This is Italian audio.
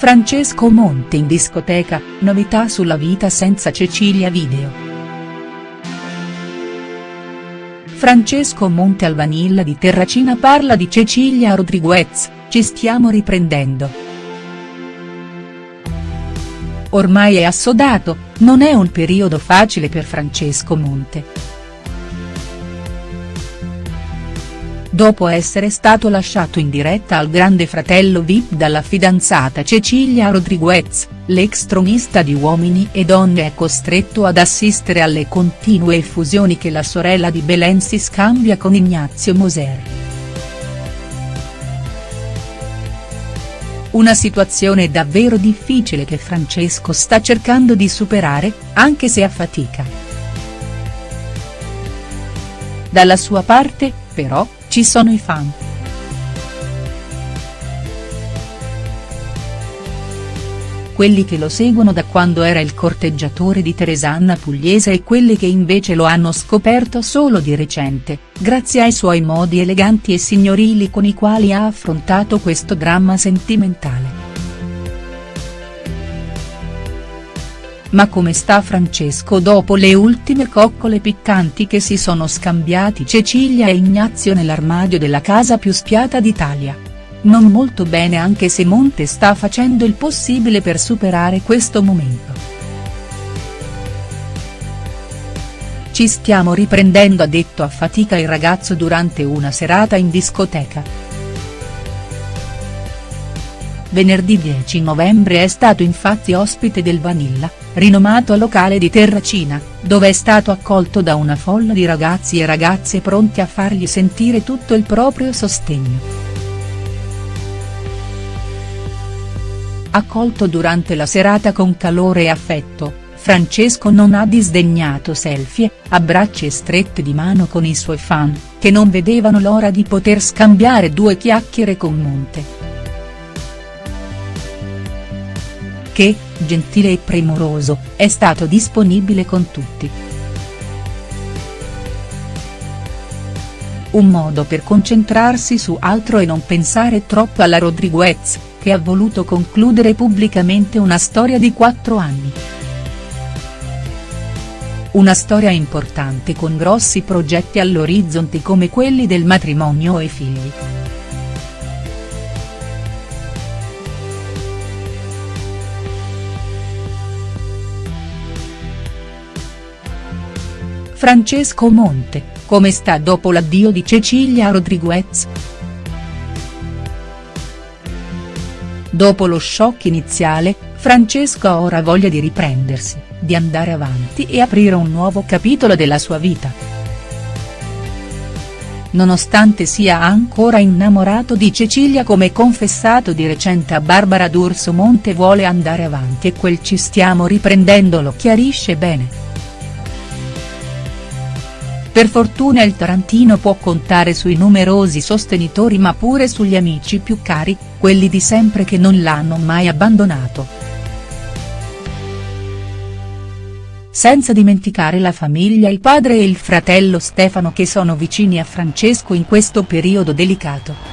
Francesco Monte in discoteca, novità sulla vita senza Cecilia Video. Francesco Monte al Vanilla di Terracina parla di Cecilia Rodriguez, ci stiamo riprendendo. Ormai è assodato, non è un periodo facile per Francesco Monte. Dopo essere stato lasciato in diretta al grande fratello Vip dalla fidanzata Cecilia Rodriguez, l'ex tronista di Uomini e Donne è costretto ad assistere alle continue effusioni che la sorella di Belen si scambia con Ignazio Moser. Una situazione davvero difficile che Francesco sta cercando di superare, anche se a fatica. Dalla sua parte, però, ci sono i fan. Quelli che lo seguono da quando era il corteggiatore di Teresanna Pugliese e quelli che invece lo hanno scoperto solo di recente, grazie ai suoi modi eleganti e signorili con i quali ha affrontato questo dramma sentimentale. Ma come sta Francesco dopo le ultime coccole piccanti che si sono scambiati Cecilia e Ignazio nell'armadio della casa più spiata d'Italia? Non molto bene anche se Monte sta facendo il possibile per superare questo momento. Ci stiamo riprendendo ha detto a fatica il ragazzo durante una serata in discoteca. Venerdì 10 novembre è stato infatti ospite del Vanilla, rinomato locale di Terracina, dove è stato accolto da una folla di ragazzi e ragazze pronti a fargli sentire tutto il proprio sostegno. Accolto durante la serata con calore e affetto, Francesco non ha disdegnato selfie, abbracci e strette di mano con i suoi fan, che non vedevano l'ora di poter scambiare due chiacchiere con Monte. Che, gentile e premuroso, è stato disponibile con tutti. Un modo per concentrarsi su altro e non pensare troppo alla Rodriguez, che ha voluto concludere pubblicamente una storia di quattro anni. Una storia importante con grossi progetti all'orizzonte come quelli del matrimonio e figli. Francesco Monte, come sta dopo l'addio di Cecilia Rodriguez?. Dopo lo shock iniziale, Francesco ha ora voglia di riprendersi, di andare avanti e aprire un nuovo capitolo della sua vita. Nonostante sia ancora innamorato di Cecilia come confessato di recente a Barbara D'Urso Monte vuole andare avanti e quel ci stiamo riprendendo lo chiarisce bene. Per fortuna il Tarantino può contare sui numerosi sostenitori ma pure sugli amici più cari, quelli di sempre che non l'hanno mai abbandonato. Senza dimenticare la famiglia il padre e il fratello Stefano che sono vicini a Francesco in questo periodo delicato.